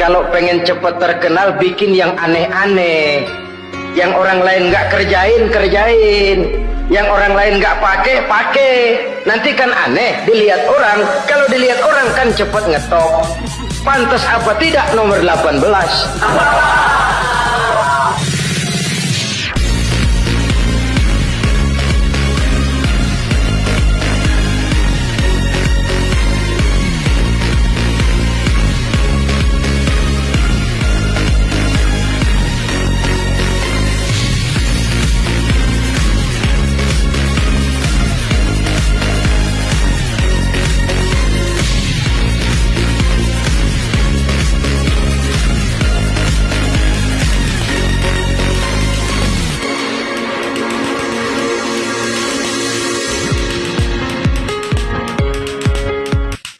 kalau pengen cepet terkenal bikin yang aneh-aneh. Yang orang lain nggak kerjain kerjain. Yang orang lain nggak pakai pakai. Nanti kan aneh dilihat orang. Kalau dilihat orang kan cepet ngetop pantas apa tidak? Nomor 18